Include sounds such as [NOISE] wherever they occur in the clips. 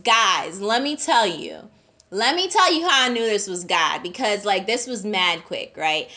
Guys, let me tell you. Let me tell you how I knew this was God because like this was mad quick, right?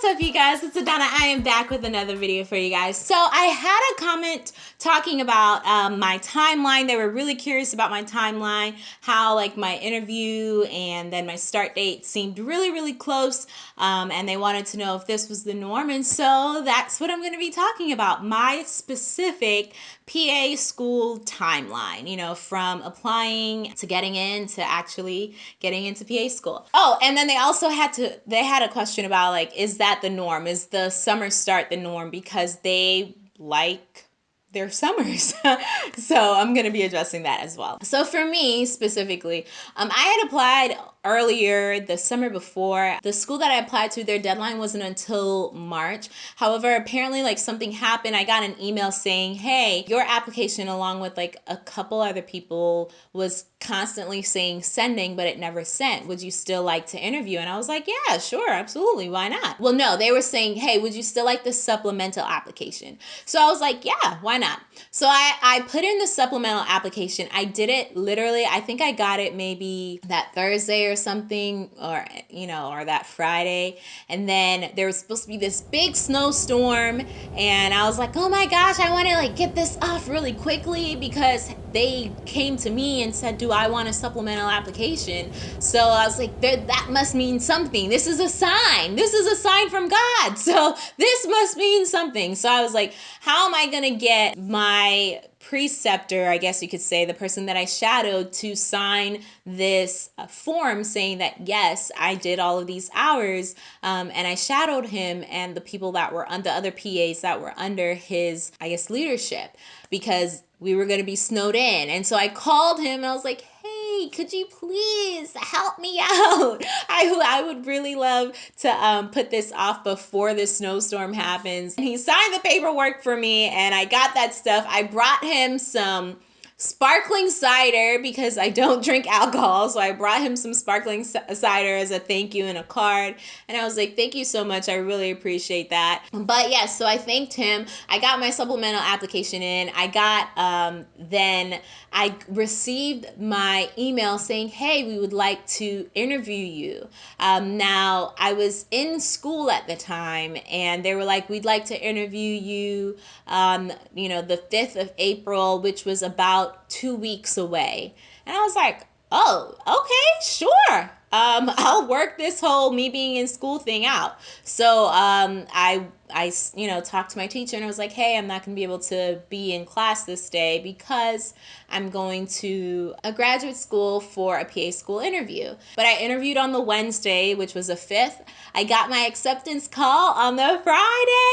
What's up you guys? It's Adana. I am back with another video for you guys. So I had a comment talking about um, my timeline. They were really curious about my timeline, how like my interview and then my start date seemed really, really close. Um, and they wanted to know if this was the norm. And so that's what I'm going to be talking about. My specific PA school timeline, you know, from applying to getting in to actually getting into PA school. Oh, and then they also had to, they had a question about like, is that the norm? Is the summer start the norm? Because they like their summers. [LAUGHS] so I'm going to be addressing that as well. So for me specifically, um, I had applied earlier the summer before. The school that I applied to, their deadline wasn't until March. However, apparently like something happened. I got an email saying, hey, your application along with like a couple other people was constantly saying sending, but it never sent. Would you still like to interview? And I was like, yeah, sure, absolutely. Why not? Well, no, they were saying, hey, would you still like the supplemental application? So I was like, yeah, why not? So I, I put in the supplemental application. I did it literally, I think I got it maybe that Thursday or something or you know or that Friday. And then there was supposed to be this big snowstorm and I was like oh my gosh I want to like get this off really quickly because they came to me and said do I want a supplemental application? So I was like that must mean something. This is a sign. This is a sign from God. [LAUGHS] So this must mean something. So I was like how am I gonna get my preceptor, I guess you could say, the person that I shadowed to sign this uh, form saying that, yes, I did all of these hours. Um, and I shadowed him and the people that were the other PAs that were under his, I guess, leadership because we were going to be snowed in. And so I called him and I was like, hey, could you please help me out? [LAUGHS] I, I would really love to um, put this off before the snowstorm happens. And he signed the paperwork for me and I got that stuff. I brought him some sparkling cider because I don't drink alcohol. So I brought him some sparkling cider as a thank you and a card. And I was like, thank you so much. I really appreciate that. But yes, yeah, so I thanked him. I got my supplemental application in. I got, um, then I received my email saying, hey, we would like to interview you. Um, now, I was in school at the time and they were like, we'd like to interview you, um, you know, the 5th of April, which was about about two weeks away. And I was like, oh, okay, sure. Um, [LAUGHS] I'll work this whole me being in school thing out. So um, I, I, you know, talked to my teacher and I was like, hey, I'm not going to be able to be in class this day because I'm going to a graduate school for a PA school interview. But I interviewed on the Wednesday, which was the 5th. I got my acceptance call on the Friday,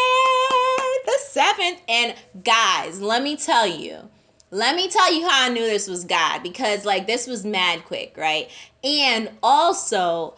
the 7th. And guys, let me tell you, let me tell you how I knew this was God because like this was mad quick, right? And also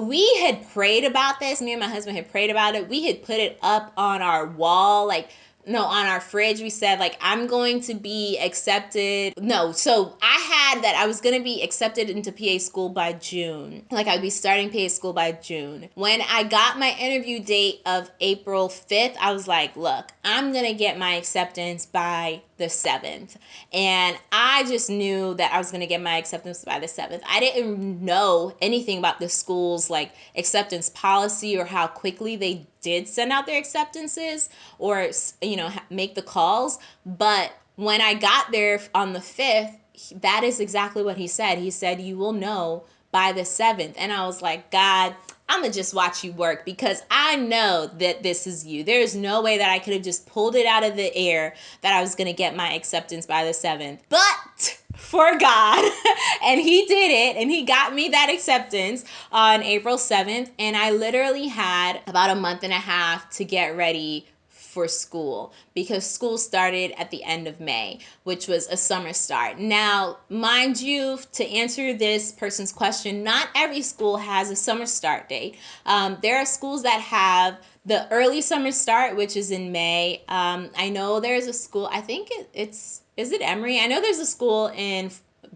we had prayed about this. Me and my husband had prayed about it. We had put it up on our wall like no on our fridge we said like i'm going to be accepted no so i had that i was going to be accepted into pa school by june. Like i'd be starting pa school by june. When i got my interview date of april 5th i was like look i'm going to get my acceptance by the 7th and i just knew that i was going to get my acceptance by the 7th i didn't know anything about the school's like acceptance policy or how quickly they did send out their acceptances or you know make the calls. But when i got there on the 5th that is exactly what he said he said you will know by the 7th and i was like god i'm gonna just watch you work because i know that this is you there's no way that i could have just pulled it out of the air that i was gonna get my acceptance by the 7th but for God. [LAUGHS] and he did it and he got me that acceptance on April 7th. And I literally had about a month and a half to get ready for school because school started at the end of May, which was a summer start. Now, mind you, to answer this person's question, not every school has a summer start date. Um, there are schools that have the early summer start, which is in May. Um, I know there's a school, I think it, it's is it Emory? I know there's a school in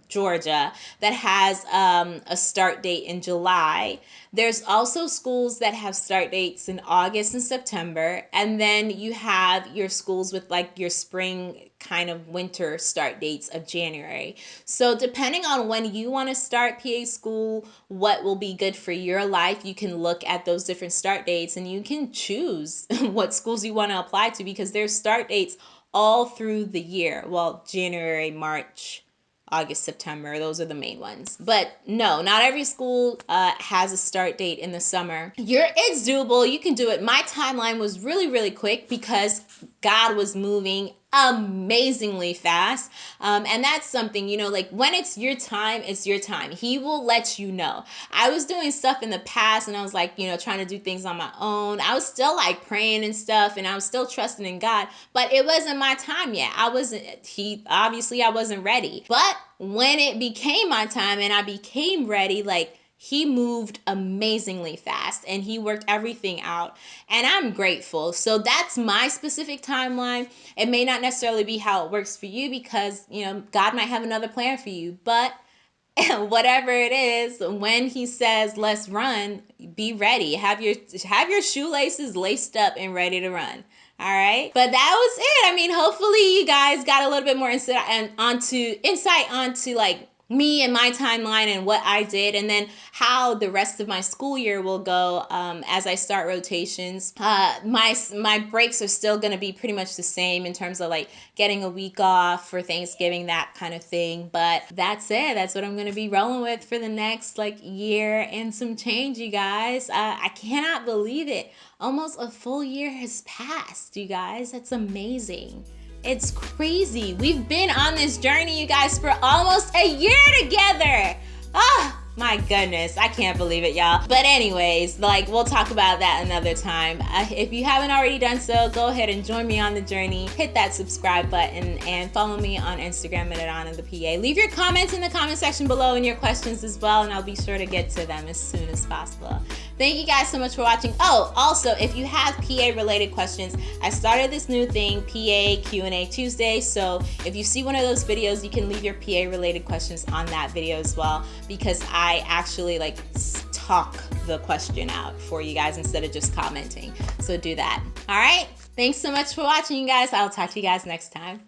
Georgia, that has um, a start date in July. There's also schools that have start dates in August and September. And then you have your schools with like your spring kind of winter start dates of January. So, depending on when you want to start PA school, what will be good for your life, you can look at those different start dates and you can choose [LAUGHS] what schools you want to apply to because there's start dates all through the year. Well, January, March, August, September. Those are the main ones. But no, not every school uh, has a start date in the summer. You're, it's doable. You can do it. My timeline was really, really quick because God was moving amazingly fast. Um, and that's something, you know, like when it's your time, it's your time. He will let you know. I was doing stuff in the past and I was like, you know, trying to do things on my own. I was still like praying and stuff and I was still trusting in God, but it wasn't my time yet. I wasn't, he obviously, I wasn't ready. But when it became my time and I became ready, like, he moved amazingly fast and he worked everything out. And I'm grateful. So that's my specific timeline. It may not necessarily be how it works for you because, you know, God might have another plan for you. But [LAUGHS] whatever it is, when he says let's run, be ready. Have your have your shoelaces laced up and ready to run. All right. But that was it. I mean, hopefully you guys got a little bit more insight and onto insight onto like me and my timeline and what I did, and then how the rest of my school year will go um, as I start rotations. Uh, my my breaks are still going to be pretty much the same in terms of like getting a week off for Thanksgiving, that kind of thing. But that's it. That's what I'm going to be rolling with for the next like year and some change, you guys. Uh, I cannot believe it. Almost a full year has passed, you guys. That's amazing. It's crazy. We've been on this journey, you guys, for almost a year together. Ah, my goodness, I can't believe it, y'all. But anyways, like we'll talk about that another time. Uh, if you haven't already done so, go ahead and join me on the journey. Hit that subscribe button and follow me on Instagram at Adana the PA. Leave your comments in the comment section below and your questions as well, and I'll be sure to get to them as soon as possible. Thank you guys so much for watching. Oh, also, if you have PA related questions, I started this new thing, PA Q&A Tuesday. So if you see one of those videos, you can leave your PA related questions on that video as well because I actually like talk the question out for you guys instead of just commenting. So do that. All right. Thanks so much for watching, you guys. I'll talk to you guys next time.